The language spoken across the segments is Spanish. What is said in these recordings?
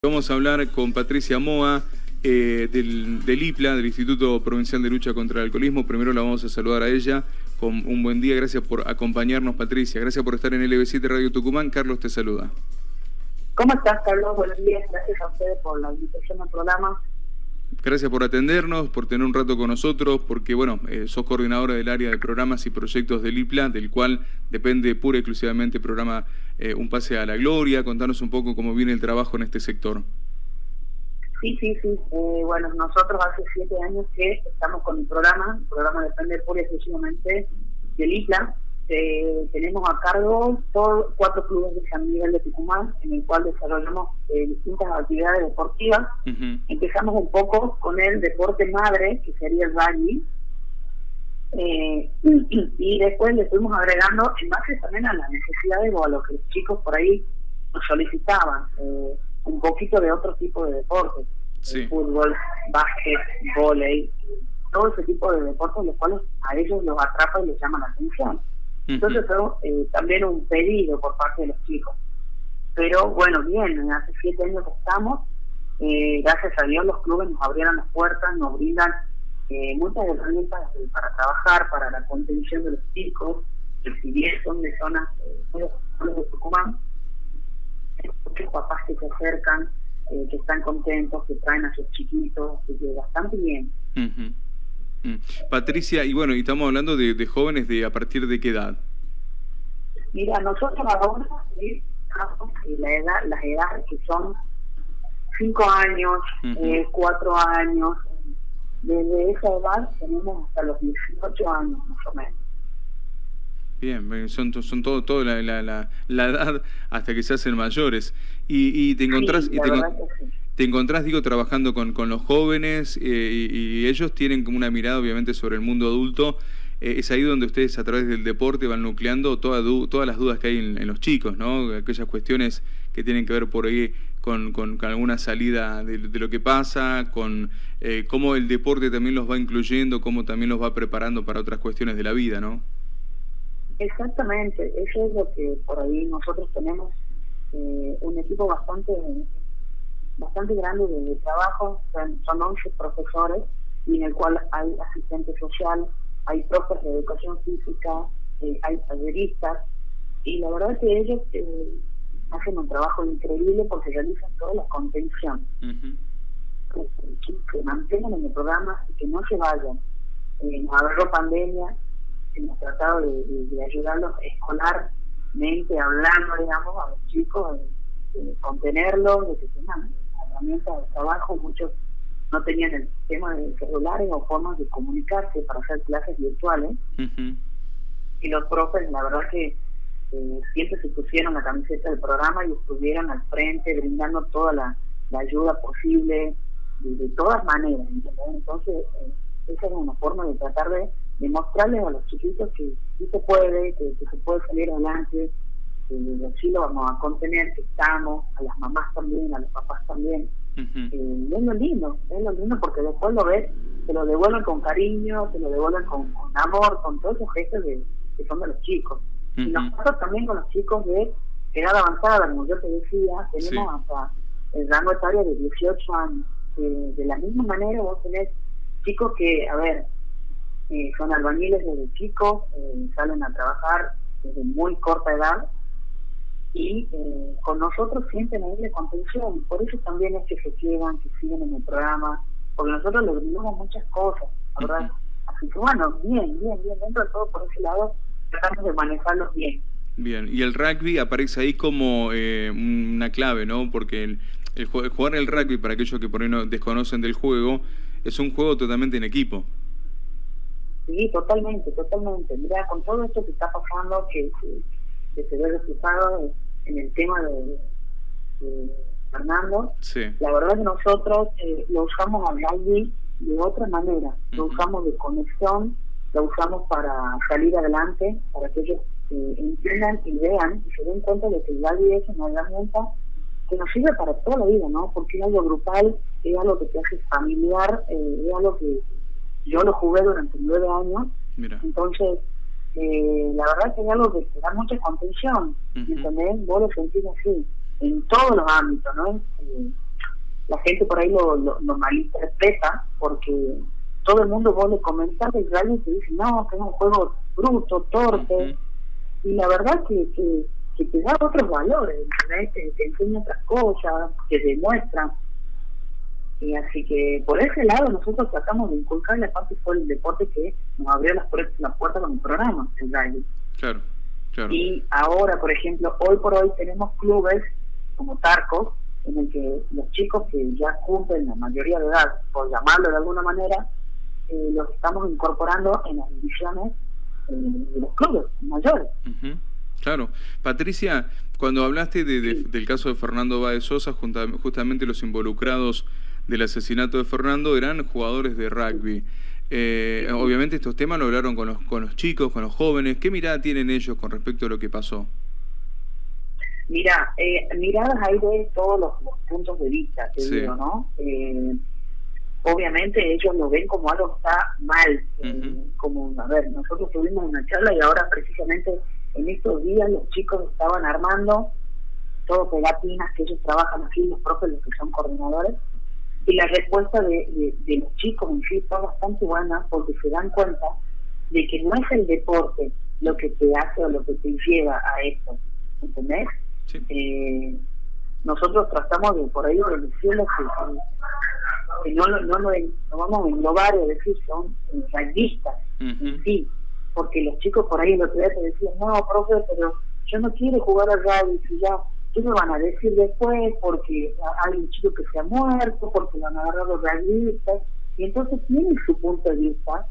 Vamos a hablar con Patricia Moa eh, del, IPLA, del Instituto Provincial de Lucha contra el Alcoholismo. Primero la vamos a saludar a ella con un buen día. Gracias por acompañarnos, Patricia. Gracias por estar en LB7 Radio Tucumán. Carlos te saluda. ¿Cómo estás, Carlos? Buenos días. Gracias a ustedes por la invitación al programa. Gracias por atendernos, por tener un rato con nosotros, porque bueno, eh, sos coordinadora del área de programas y proyectos del IPLA, del cual depende pura y exclusivamente el programa eh, Un Pase a la Gloria. Contanos un poco cómo viene el trabajo en este sector. Sí, sí, sí. Eh, bueno, nosotros hace siete años que estamos con el programa. El programa depende pura y exclusivamente del IPLA, eh, tenemos a cargo todos cuatro clubes de San Miguel de Tucumán, en el cual desarrollamos eh, distintas actividades deportivas. Empezamos un poco con el deporte madre, que sería el rugby, eh, y después le fuimos agregando en base también a las necesidades o a lo que los chicos por ahí nos solicitaban, un poquito de otro tipo de deportes, fútbol, básquet, volei, todo ese tipo de deportes los cuales a ellos los atrapa y les llama la atención. Entonces fue eh, también un pedido por parte de los chicos. Pero bueno, bien, hace siete años que estamos, eh, gracias a Dios los clubes nos abrieron las puertas, nos brindan eh, muchas herramientas para trabajar, para la contención de los chicos, que si bien son de zonas de Tucumán, muchos papás que se acercan, que están contentos, que traen a sus chiquitos, que bastante bien. Patricia, y bueno, y estamos hablando de, jóvenes de a partir de qué edad? Mira, nosotros ahora la edad, las edades que son 5 años, 4 eh, años, desde esa edad tenemos hasta los 18 años más o menos. Bien, son, son todo, todo la, la, la, edad hasta que se hacen mayores. Y, y te encontrás... y te, te encontrás, digo, trabajando con, con los jóvenes eh, y, ellos tienen como una mirada, obviamente, sobre el mundo adulto. Eh, es ahí donde ustedes, a través del deporte, van nucleando todas las dudas que hay en, los chicos, ¿no? Aquellas cuestiones que tienen que ver por ahí con, con, alguna salida de, lo que pasa, con eh, cómo el deporte también los va incluyendo, cómo también los va preparando para otras cuestiones de la vida, ¿no? Exactamente, eso es lo que por ahí nosotros tenemos un equipo bastante bastante grande de, trabajo, son, son 11 profesores y en el cual hay asistente social, hay profes de educación física, eh, hay talleristas y la verdad es que ellos eh, hacen un trabajo increíble porque realizan toda la contención. que, que, mantengan en el programa y que no se vayan. Eh, nos agarró pandemia, hemos tratado de, de, ayudarlos escolarmente, hablando, digamos, a los chicos, de, contenerlos, de que tengan herramientas de trabajo, muchos no tenían el sistema de celulares o formas de comunicarse para hacer clases virtuales. Y los profes, la verdad que eh, siempre se pusieron la camiseta del programa y estuvieron al frente brindando toda la, ayuda posible de, todas maneras. Entonces, eh, esa es una forma de tratar de demostrarles a los chiquitos que sí se puede, que, se puede salir adelante, que sí lo vamos a contener, que estamos, a las mamás también, a los papás también. Eh, es lo lindo, es lo lindo porque después lo ves, te lo devuelven con cariño, te lo devuelven con, amor, con todos esos gestos de, que son de los chicos. Y nosotros también con los chicos de edad avanzada, como yo te decía, tenemos hasta el rango etario de 18 años. de la misma manera vos tenés chicos que, a ver, eh, son albañiles desde chicos, eh, salen a trabajar desde muy corta edad y eh, con nosotros sienten ahí de contención. Por eso también es que se quedan, que siguen en el programa, porque nosotros le brindamos muchas cosas, ¿verdad? Así que bueno, bien, bien, bien, dentro de todo por ese lado tratamos de manejarlos bien. Bien, y el rugby aparece ahí como eh, una clave, ¿no? Porque el, el, jugar el rugby, para aquellos que por ahí no desconocen del juego, es un juego totalmente en equipo. Sí, totalmente, totalmente. Mira, con todo esto que está pasando, que, que, se ve reflejado en el tema de, Fernando, la verdad es que nosotros eh, lo usamos al rugby de otra manera, lo usamos de conexión, lo usamos para salir adelante, para que ellos eh, entiendan y vean y se den cuenta de que el rugby es una herramienta que nos sirve para toda la vida, ¿no? Porque es algo grupal, es algo que te hace familiar, eh, es algo que yo lo jugué durante nueve años, entonces eh, la verdad que es algo que te da mucha contención, uh Vos lo sentís así, en todos los ámbitos, ¿no? Eh, la gente por ahí lo, lo, malinterpreta porque todo el mundo vos le comentas el rally y te dice, no, que es un juego bruto, torpe. Y la verdad que, que, que, te da otros valores, te, te enseña otras cosas, te demuestra. Y así que por ese lado nosotros tratamos de inculcar la parte fue el deporte que nos abrió las, puertas con el programa, el rally. Claro, claro. Y ahora, por ejemplo, hoy por hoy tenemos clubes como Tarcos, en el que los chicos que ya cumplen la mayoría de edad, por llamarlo de alguna manera, eh, los estamos incorporando en las divisiones eh, de los clubes mayores. Claro. Patricia, cuando hablaste del caso de Fernando Báez Sosa, justamente los involucrados del asesinato de Fernando eran jugadores de rugby. Eh, obviamente estos temas lo hablaron con los, con los chicos, con los jóvenes. ¿Qué mirada tienen ellos con respecto a lo que pasó? Mira, eh, miradas ahí de todos los, puntos de vista, te digo, ¿no? Eh, obviamente ellos lo ven como algo que está mal, eh, como, a ver, nosotros tuvimos una charla y ahora precisamente en estos días los chicos estaban armando todo pegatinas que ellos trabajan así, los propios, los que son coordinadores, y la respuesta de, de, los chicos en sí está bastante buena porque se dan cuenta de que no es el deporte lo que te hace o lo que te lleva a esto, ¿entendés? Eh, nosotros tratamos de por ahí decirles que, no, no, no, vamos a englobar y decir son rayistas sí, porque los chicos por ahí lo que te decían, no, profe, pero yo no quiero jugar al rugby, si ya, ¿qué me van a decir después? Porque hay un chico que se ha muerto, porque lo han agarrado rayistas, y entonces tienen su punto de vista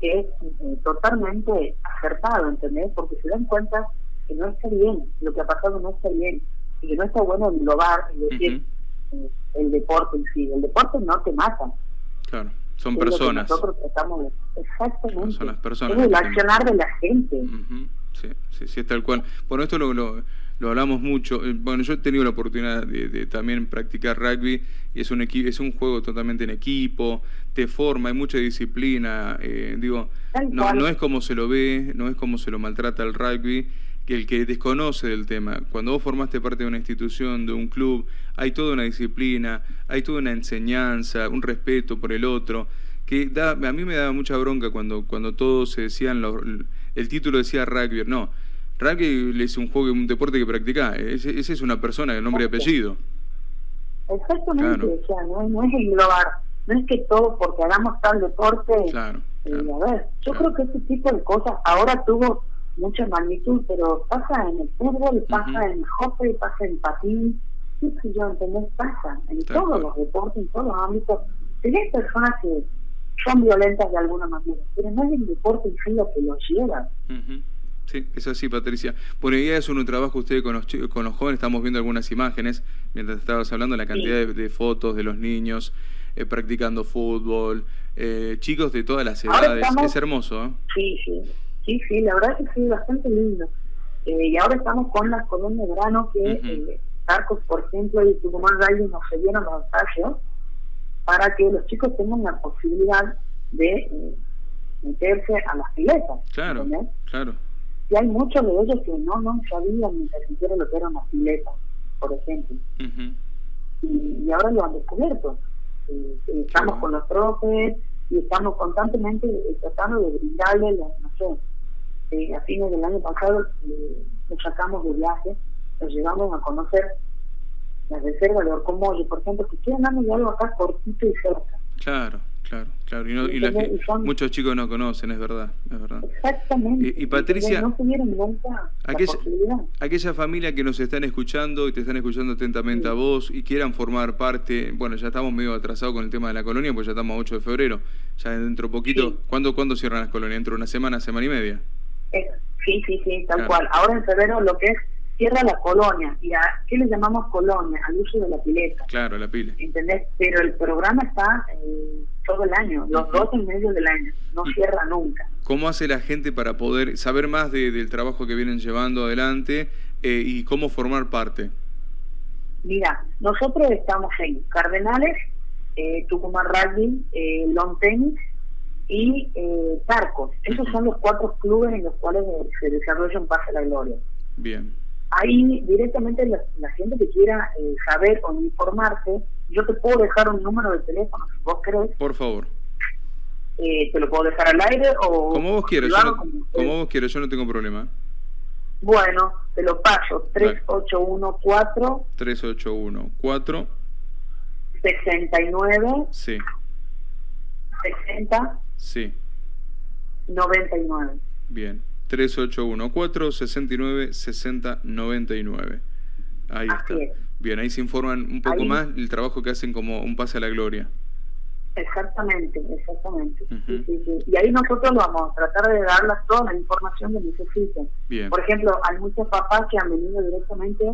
que es eh, totalmente acertado, ¿entendés? Porque se dan cuenta que no está bien, lo que ha pasado no está bien, y que no está bueno englobar y decir eh, el deporte en sí. El deporte no te mata. Claro, son personas. nosotros tratamos de. Exactamente. Son las personas. Es el accionar de la gente. Sí, sí, sí, es tal cual. Bueno, esto lo, lo, lo, hablamos mucho. Eh, bueno, yo he tenido la oportunidad de, también practicar rugby y es un, es un juego totalmente en equipo, te forma, hay mucha disciplina. Eh, digo, no, no es como se lo ve, no es como se lo maltrata el rugby que el que desconoce del tema. Cuando vos formaste parte de una institución, de un club, hay toda una disciplina, hay toda una enseñanza, un respeto por el otro, que da, a mí me daba mucha bronca cuando, cuando todos se decían, el título decía rugby, no, rugby es un juego, un deporte que practica, ese, es una persona de nombre y apellido. Exactamente, o sea, no, no es englobar, no es que todos porque hagamos tal deporte, claro, eh, a ver, yo creo que ese tipo de cosas ahora tuvo mucha magnitud, pero pasa en el fútbol, pasa en el hockey, pasa en patín, qué sé yo, ¿entendés? Pasa en todos los deportes, en todos los ámbitos. Tenés personas que son violentas de alguna manera, pero no es el deporte en sí lo que los lleva. Sí, es así, Patricia. Bueno, ya es un trabajo usted con los, con los jóvenes, estamos viendo algunas imágenes, mientras estabas hablando, la cantidad de, fotos de los niños eh, practicando fútbol, eh, chicos de todas las edades, es hermoso. ¿eh? Sí, sí. Sí, sí, la verdad es que sí, bastante lindo. Eh, y ahora estamos con las colonias de grano que uh Arcos, por ejemplo, y Tucumán Rally nos cedieron los espacios para que los chicos tengan la posibilidad de meterse a las piletas. Claro, claro. Y hay muchos de ellos que no, no sabían ni siquiera lo que era una pileta, por ejemplo. y, ahora lo han descubierto. estamos con los profes y estamos constantemente tratando de brindarle, no sé, a fines del año pasado eh, nos sacamos de viaje, nos llevamos a conocer las reservas de Orcomolle, por ejemplo, que quieran darnos algo acá cortito y cerca. Claro, claro, claro. Y, no, y, muchos chicos no conocen, es verdad, es verdad. Exactamente. Y, Patricia, no aquella, aquella familia que nos están escuchando y te están escuchando atentamente a vos y quieran formar parte, bueno, ya estamos medio atrasados con el tema de la colonia, pues ya estamos a 8 de febrero, ya dentro poquito. ¿Cuándo, ¿Cuándo cierran las colonias? ¿Dentro de una semana, semana y media? sí, sí, sí, tal cual. Ahora en febrero lo que es cierra la colonia. ¿Y a qué le llamamos colonia? Al uso de la pileta. Claro, la pila. ¿Entendés? Pero el programa está eh, todo el año, los dos en medio del año, no cierra nunca. ¿Cómo hace la gente para poder saber más del trabajo que vienen llevando adelante eh, y cómo formar parte? Mira, nosotros estamos en Cardenales, eh, Tucumán Rugby, eh, Long Tennis y eh, Tarcos. Esos son los cuatro clubes en los cuales se desarrolla un pase a la gloria. Bien. Ahí directamente la, gente que quiera eh, saber o informarse Yo te puedo dejar un número de teléfono, si vos querés. Por favor. Eh, te lo puedo dejar al aire o... Como vos quieras, yo como, vos quieras, yo no tengo problema. Bueno, te lo paso, 3814... 3814... 69... Sí. 60... Sí. 99. Bien. 3814 69 60 99. Ahí está. Bien, ahí se informan un poco más el trabajo que hacen como un pase a la gloria. Exactamente, exactamente. Y ahí nosotros vamos a tratar de darles toda la información que necesiten. Bien. Por ejemplo, hay muchos papás que han venido directamente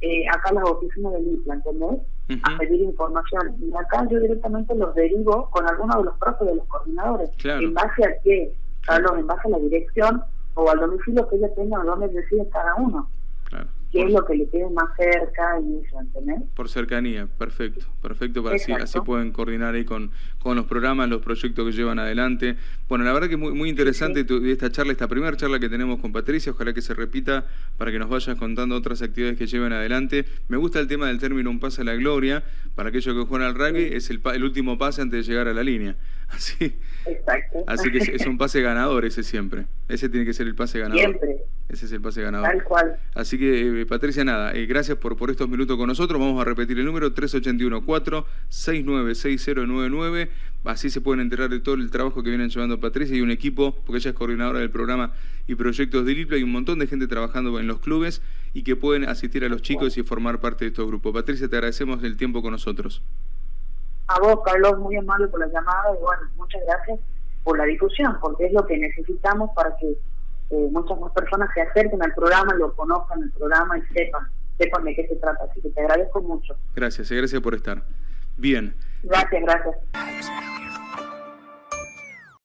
eh, acá a las oficinas del IPLA, ¿entendés? A pedir información. Y acá yo directamente los derivo con algunos de los profes de los coordinadores. ¿En base a qué? Carlos, en base a la dirección o al domicilio que ella tenga, donde reside cada uno. Claro qué es lo que le quede más cerca y eso, ¿entendés? Por cercanía, perfecto, perfecto, para así, así pueden coordinar ahí con, con los programas, los proyectos que llevan adelante. Bueno, la verdad que es muy, muy interesante esta charla, esta primera charla que tenemos con Patricia, ojalá que se repita para que nos vayas contando otras actividades que llevan adelante. Me gusta el tema del término un pase a la gloria, para aquellos que juegan al rugby, es el, el último pase antes de llegar a la línea. Así, Exacto. así que es, un pase ganador ese siempre. Ese tiene que ser el pase ganador. Siempre. Ese es el pase ganador. Tal cual. Así que, eh, Patricia, nada, eh, gracias por, por estos minutos con nosotros. Vamos a repetir el número 381-469-6099. Así se pueden enterar de todo el trabajo que vienen llevando Patricia y un equipo, porque ella es coordinadora del programa y proyectos de LIPLA. Hay un montón de gente trabajando en los clubes y que pueden asistir a los chicos y formar parte de estos grupos. Patricia, te agradecemos el tiempo con nosotros. A vos, Carlos, muy amable por la llamada y bueno, muchas gracias por la difusión, porque es lo que necesitamos para que eh, muchas más personas se acerquen al programa, lo conozcan el programa y sepan, sepan de qué se trata. Así que te agradezco mucho. Gracias, gracias por estar. Bien. Gracias, gracias.